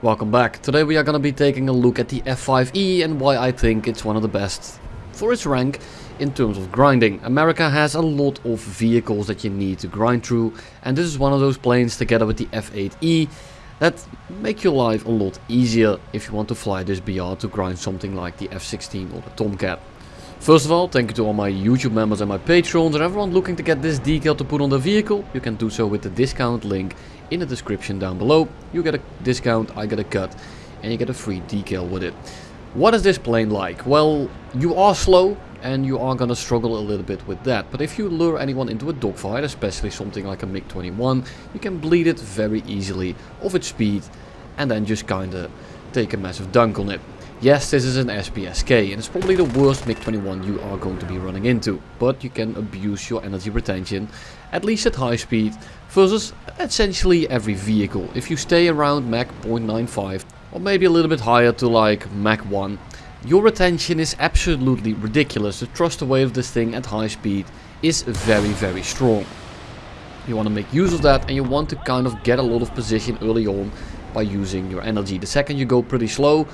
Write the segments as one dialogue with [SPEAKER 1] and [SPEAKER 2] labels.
[SPEAKER 1] Welcome back. Today we are going to be taking a look at the F5E and why I think it's one of the best for its rank in terms of grinding. America has a lot of vehicles that you need to grind through and this is one of those planes together with the F8E that make your life a lot easier if you want to fly this BR to grind something like the F16 or the Tomcat. First of all, thank you to all my YouTube members and my patrons and everyone looking to get this decal to put on the vehicle. You can do so with the discount link in the description down below. You get a discount, I get a cut, and you get a free decal with it. What is this plane like? Well, you are slow and you are gonna struggle a little bit with that. But if you lure anyone into a dogfight, especially something like a MiG-21, you can bleed it very easily of its speed and then just kinda take a massive dunk on it. Yes, this is an SPSK and it's probably the worst MiG-21 you are going to be running into, but you can abuse your energy retention, at least at high speed, versus essentially every vehicle. If you stay around Mach 0.95 or maybe a little bit higher to like Mach 1, your retention is absolutely ridiculous. The thrust away of this thing at high speed is very very strong. You want to make use of that and you want to kind of get a lot of position early on by using your energy. The second you go pretty slow,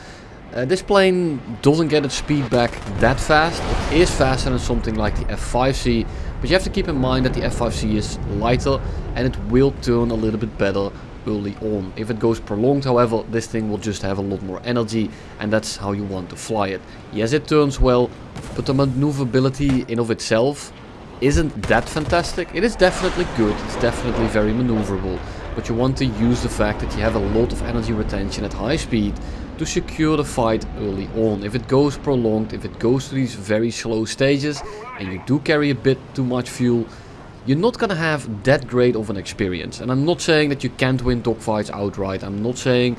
[SPEAKER 1] uh, this plane doesn't get its speed back that fast. It is faster than something like the F5C, but you have to keep in mind that the F5C is lighter and it will turn a little bit better early on. If it goes prolonged however, this thing will just have a lot more energy and that's how you want to fly it. Yes, it turns well, but the maneuverability in of itself isn't that fantastic. It is definitely good, it's definitely very maneuverable, but you want to use the fact that you have a lot of energy retention at high speed to secure the fight early on. If it goes prolonged, if it goes to these very slow stages and you do carry a bit too much fuel, you're not gonna have that great of an experience. And I'm not saying that you can't win dogfights outright. I'm not saying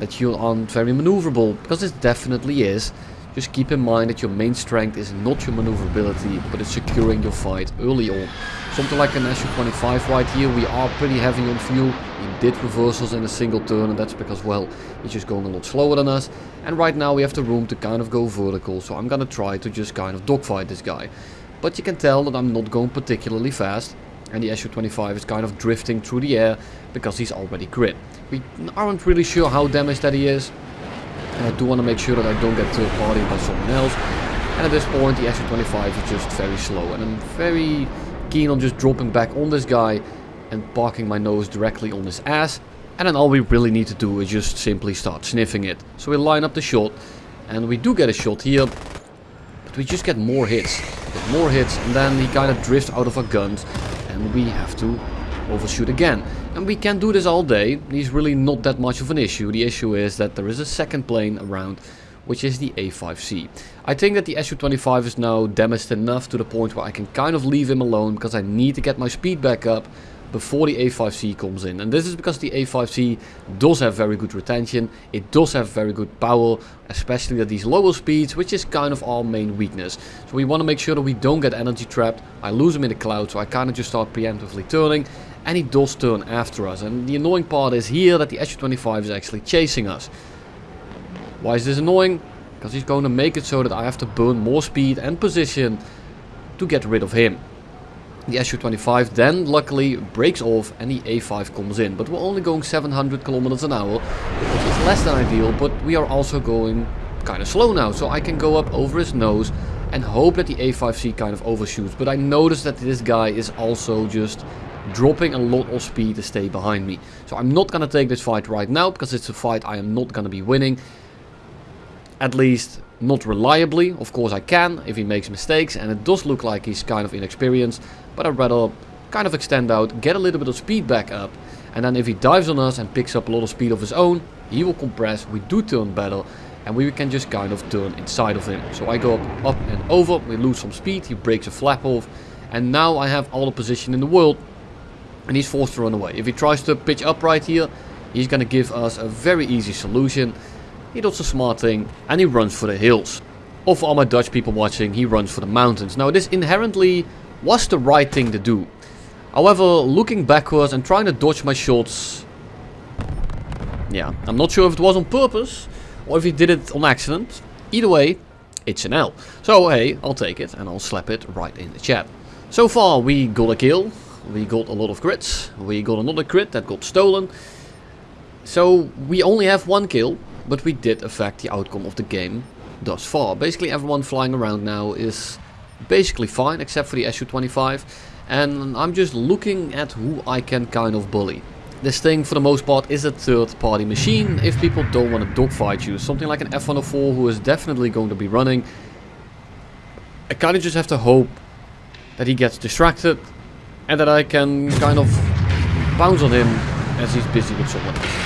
[SPEAKER 1] that you aren't very maneuverable, because it definitely is. Just keep in mind that your main strength is not your maneuverability, but it's securing your fight early on. Something like an SU-25 right here, we are pretty heavy on fuel. He did reversals in a single turn and that's because, well, he's just going a lot slower than us. And right now we have the room to kind of go vertical, so I'm gonna try to just kind of dogfight this guy. But you can tell that I'm not going particularly fast. And the SU-25 is kind of drifting through the air because he's already grit. We aren't really sure how damaged that he is. And I do want to make sure that I don't get third party by someone else. And at this point the SU-25 is just very slow. And I'm very keen on just dropping back on this guy and parking my nose directly on his ass. And then all we really need to do is just simply start sniffing it. So we line up the shot. And we do get a shot here. But we just get more hits. Get more hits and then he kind of drifts out of our guns. And we have to overshoot again. And we can do this all day. He's really not that much of an issue. The issue is that there is a second plane around which is the A5C. I think that the Su-25 is now damaged enough to the point where I can kind of leave him alone because I need to get my speed back up before the A5C comes in. And this is because the A5C does have very good retention, it does have very good power, especially at these lower speeds, which is kind of our main weakness. So we want to make sure that we don't get energy trapped. I lose him in the cloud, so I kind of just start preemptively turning, and he does turn after us. And the annoying part is here that the Su-25 is actually chasing us. Why is this annoying? Because he's going to make it so that I have to burn more speed and position to get rid of him. The Su-25 then luckily breaks off and the A5 comes in. But we're only going 700 kilometers an hour, which is less than ideal, but we are also going kind of slow now. So I can go up over his nose and hope that the A5C kind of overshoots. But I notice that this guy is also just dropping a lot of speed to stay behind me. So I'm not going to take this fight right now, because it's a fight I am not going to be winning. At least not reliably. Of course I can if he makes mistakes and it does look like he's kind of inexperienced. But I'd rather kind of extend out, get a little bit of speed back up. And then if he dives on us and picks up a lot of speed of his own, he will compress, we do turn better. And we can just kind of turn inside of him. So I go up, up and over, we lose some speed, he breaks a flap off. And now I have all the position in the world. And he's forced to run away. If he tries to pitch up right here, he's going to give us a very easy solution. He does a smart thing and he runs for the hills. Or for all my Dutch people watching, he runs for the mountains. Now this inherently was the right thing to do. However, looking backwards and trying to dodge my shots... Yeah, I'm not sure if it was on purpose or if he did it on accident. Either way, it's an L. So hey, I'll take it and I'll slap it right in the chat. So far we got a kill, we got a lot of crits, we got another crit that got stolen. So we only have one kill, but we did affect the outcome of the game thus far. Basically everyone flying around now is basically fine, except for the Su-25. And I'm just looking at who I can kind of bully. This thing, for the most part, is a third-party machine if people don't want to dogfight you. Something like an F-104 who is definitely going to be running. I kind of just have to hope that he gets distracted and that I can kind of bounce on him as he's busy with someone else.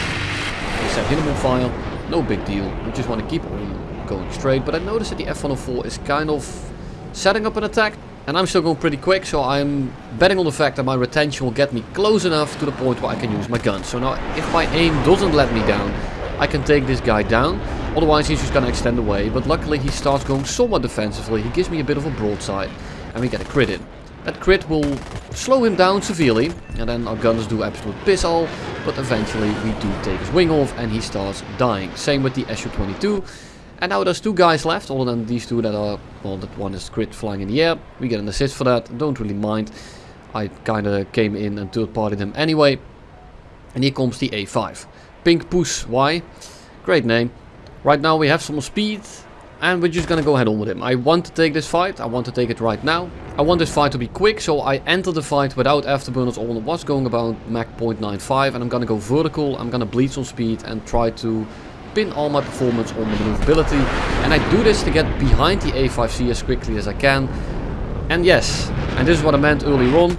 [SPEAKER 1] I hit him on fire, no big deal. We just want to keep on going straight. But I noticed that the F-104 is kind of setting up an attack and I'm still going pretty quick, so I'm betting on the fact that my retention will get me close enough to the point where I can use my gun. So now, if my aim doesn't let me down, I can take this guy down. Otherwise, he's just going to extend away. But luckily, he starts going somewhat defensively. He gives me a bit of a broadside, and we get a crit in. That crit will slow him down severely, and then our gunners do absolute piss all, but eventually we do take his wing off, and he starts dying. Same with the Su-22. And now there's two guys left, other than these two that are, well, that one is crit flying in the air. We get an assist for that, don't really mind. I kinda came in and third partied him anyway. And here comes the A5. Pink Push why? great name. Right now we have some speed, and we're just gonna go head on with him. I want to take this fight, I want to take it right now. I want this fight to be quick, so I enter the fight without afterburners on what's going about Mach 0.95 and I'm gonna go vertical, I'm gonna bleed some speed and try to pin all my performance on the maneuverability. And I do this to get behind the A5C as quickly as I can. And yes, and this is what I meant earlier on,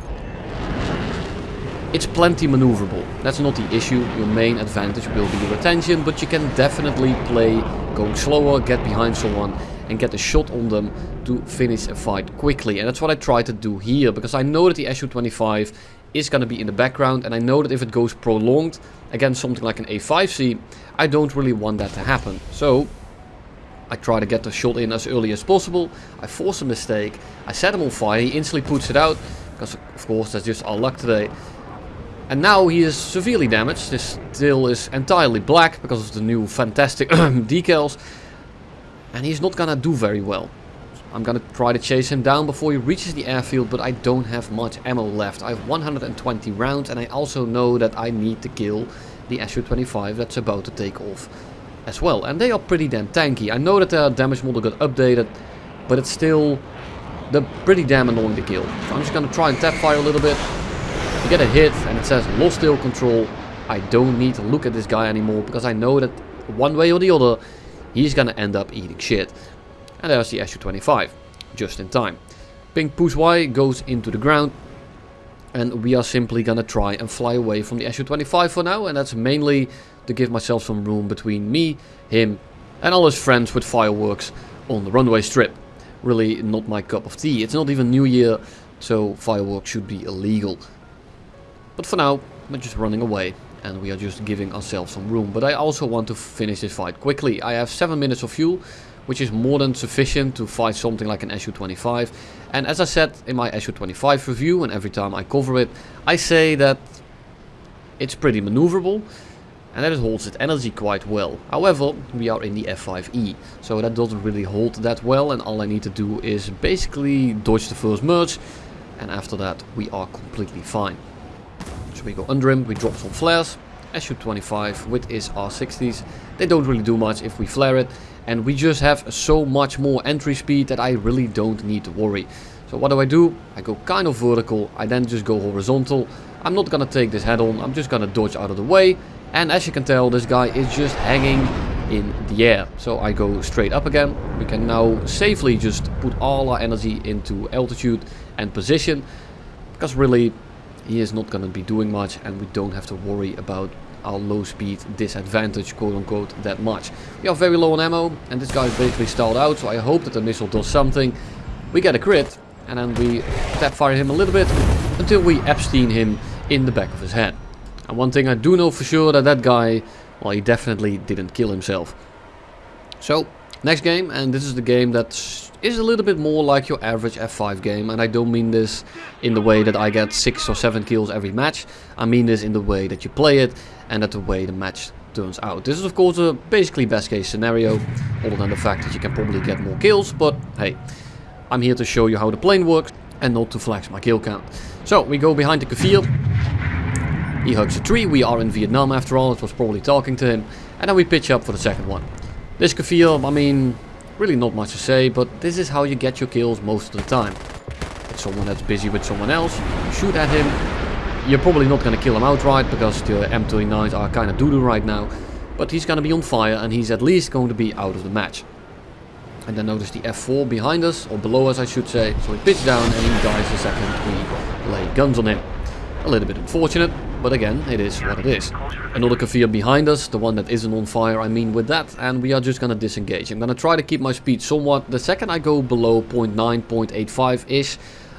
[SPEAKER 1] it's plenty maneuverable. That's not the issue. Your main advantage will be your attention, but you can definitely play going slower, get behind someone and get a shot on them to finish a fight quickly. And that's what I try to do here, because I know that the Su-25 is going to be in the background and I know that if it goes prolonged against something like an A5C, I don't really want that to happen. So I try to get the shot in as early as possible. I force a mistake. I set him on fire. He instantly puts it out. Because of course that's just our luck today. And now he is severely damaged. This tail is entirely black because of the new fantastic decals. And he's not gonna do very well. I'm gonna try to chase him down before he reaches the airfield, but I don't have much ammo left. I have 120 rounds and I also know that I need to kill the Su-25 that's about to take off as well. And they are pretty damn tanky. I know that their damage model got updated, but it's still they're pretty damn annoying to kill. So I'm just gonna try and tap fire a little bit. You get a hit and it says lost tail control. I don't need to look at this guy anymore because I know that one way or the other he's gonna end up eating shit. And there's the Su-25, just in time. Pink Push Y goes into the ground and we are simply gonna try and fly away from the Su-25 for now and that's mainly to give myself some room between me, him and all his friends with fireworks on the runway strip. Really not my cup of tea. It's not even New Year, so fireworks should be illegal. But for now, we're just running away and we are just giving ourselves some room. But I also want to finish this fight quickly. I have 7 minutes of fuel, which is more than sufficient to fight something like an Su-25. And as I said in my Su-25 review, and every time I cover it, I say that it's pretty maneuverable and that it holds its energy quite well. However, we are in the F5E, so that doesn't really hold that well and all I need to do is basically dodge the first merge and after that we are completely fine. So we go under him, we drop some flares, Su-25 with his R60s, they don't really do much if we flare it and we just have so much more entry speed that I really don't need to worry. So what do I do? I go kind of vertical, I then just go horizontal. I'm not gonna take this head on, I'm just gonna dodge out of the way. And as you can tell, this guy is just hanging in the air. So I go straight up again. We can now safely just put all our energy into altitude and position. Because really, he is not gonna be doing much and we don't have to worry about our low speed disadvantage quote unquote that much. We are very low on ammo and this guy is basically stalled out so I hope that the missile does something. We get a crit and then we tap fire him a little bit until we Epstein him in the back of his head. And one thing I do know for sure that that guy, well he definitely didn't kill himself. So next game and this is the game that is a little bit more like your average F5 game and I don't mean this in the way that I get 6 or 7 kills every match. I mean this in the way that you play it and that the way the match turns out. This is of course a basically best case scenario, other than the fact that you can probably get more kills, but hey, I'm here to show you how the plane works and not to flex my kill count. So we go behind the Kfir, He hugs a tree, we are in Vietnam after all, it was probably talking to him. And then we pitch up for the second one. This Kfir, I mean, really not much to say, but this is how you get your kills most of the time. It's someone that's busy with someone else, shoot at him. You're probably not going to kill him outright, because the M39s are kind of doo-doo right now. But he's going to be on fire, and he's at least going to be out of the match. And then notice the F4 behind us, or below us I should say. So he pitched down and he dies the second we lay guns on him. A little bit unfortunate, but again, it is what it is. Another Kfir behind us, the one that isn't on fire, I mean with that, and we are just gonna disengage. I'm gonna try to keep my speed somewhat. The second I go below 0.9, 0.85-ish,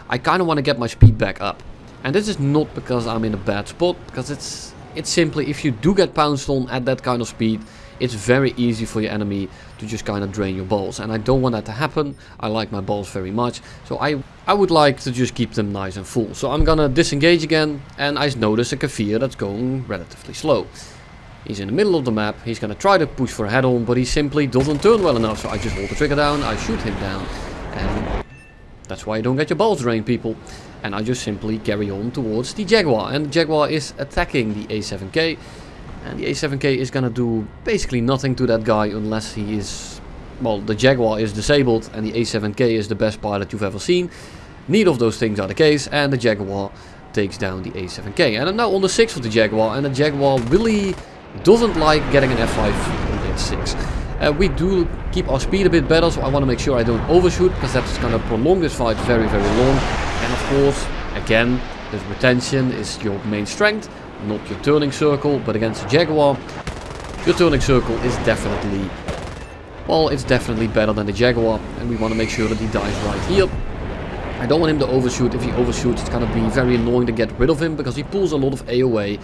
[SPEAKER 1] I kinda wanna get my speed back up. And this is not because I'm in a bad spot, because it's, it's simply if you do get pounced on at that kind of speed, it's very easy for your enemy to just kind of drain your balls. And I don't want that to happen. I like my balls very much. So I, I would like to just keep them nice and full. So I'm gonna disengage again. And I notice a Kfir that's going relatively slow. He's in the middle of the map. He's gonna try to push for a head-on, but he simply doesn't turn well enough. So I just hold the trigger down, I shoot him down. And that's why you don't get your balls drained, people. And I just simply carry on towards the Jaguar. And the Jaguar is attacking the A7K. And the A7K is gonna do basically nothing to that guy unless he is... Well, the Jaguar is disabled and the A7K is the best pilot you've ever seen. Neither of those things are the case and the Jaguar takes down the A7K. And I'm now on the 6 of the Jaguar and the Jaguar really doesn't like getting an F5 on the 6 uh, we do keep our speed a bit better, so I want to make sure I don't overshoot, because that's going to prolong this fight very, very long. And of course, again, the retention is your main strength not your turning circle, but against a Jaguar, your turning circle is definitely, well, it's definitely better than the Jaguar, and we want to make sure that he dies right here. I don't want him to overshoot. If he overshoots, it's going to be very annoying to get rid of him, because he pulls a lot of AOA,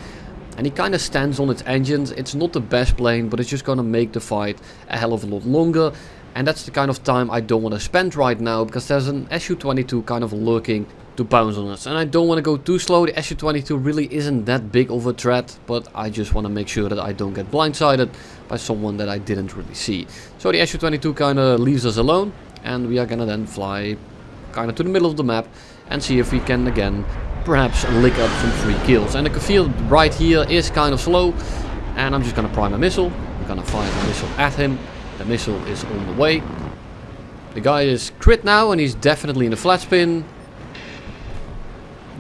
[SPEAKER 1] and he kind of stands on its engines. It's not the best plane, but it's just going to make the fight a hell of a lot longer. And that's the kind of time I don't want to spend right now, because there's an Su-22 kind of lurking to pounce on us. And I don't want to go too slow. The Su-22 really isn't that big of a threat, but I just want to make sure that I don't get blindsided by someone that I didn't really see. So the Su-22 kind of leaves us alone, and we are gonna then fly kind of to the middle of the map and see if we can again perhaps lick up some free kills. And the Kfir right here is kind of slow, and I'm just gonna prime a missile. I'm gonna fire a missile at him. The missile is on the way. The guy is crit now, and he's definitely in the flat spin.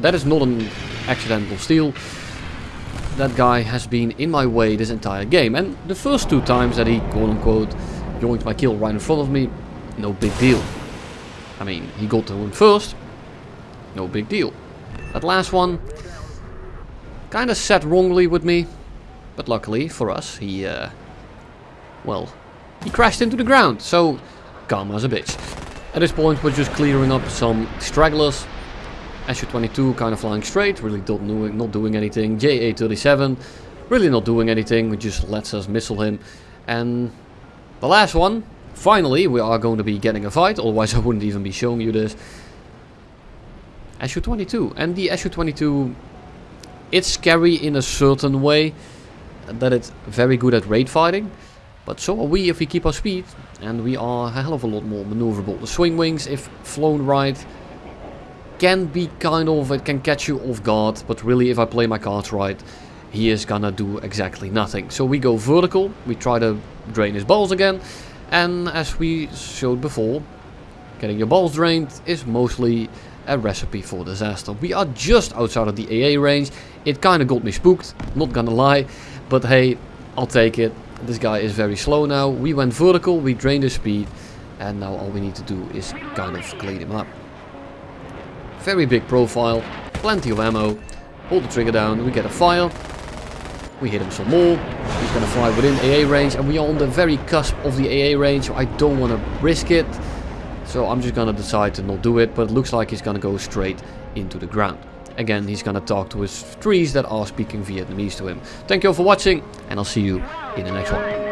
[SPEAKER 1] That is not an accidental steal. That guy has been in my way this entire game. And the first two times that he, quote-unquote, joined my kill right in front of me, no big deal. I mean, he got to him first, no big deal. That last one, kind of set wrongly with me. But luckily for us, he, uh, well, he crashed into the ground. So, karma's a bitch. At this point, we're just clearing up some stragglers Su-22 kind of flying straight, really not doing, not doing anything. JA-37, really not doing anything, it just lets us missile him. And the last one, finally we are going to be getting a fight, otherwise I wouldn't even be showing you this. Su-22, and the Su-22, it's scary in a certain way, that it's very good at raid fighting. But so are we if we keep our speed, and we are a hell of a lot more maneuverable. The swing wings, if flown right, can be kind of, it can catch you off guard, but really if I play my cards right, he is gonna do exactly nothing. So we go vertical, we try to drain his balls again, and as we showed before, getting your balls drained is mostly a recipe for disaster. We are just outside of the AA range, it kinda got me spooked, not gonna lie, but hey, I'll take it. This guy is very slow now, we went vertical, we drained his speed, and now all we need to do is kind of clean him up. Very big profile, plenty of ammo. Hold the trigger down, we get a fire. We hit him some more. He's to fly within AA range and we are on the very cusp of the AA range, so I don't want to risk it. So I'm just to decide to not do it, but it looks like he's to go straight into the ground. Again, he's to talk to his trees that are speaking Vietnamese to him. Thank you all for watching, and I'll see you in the next one.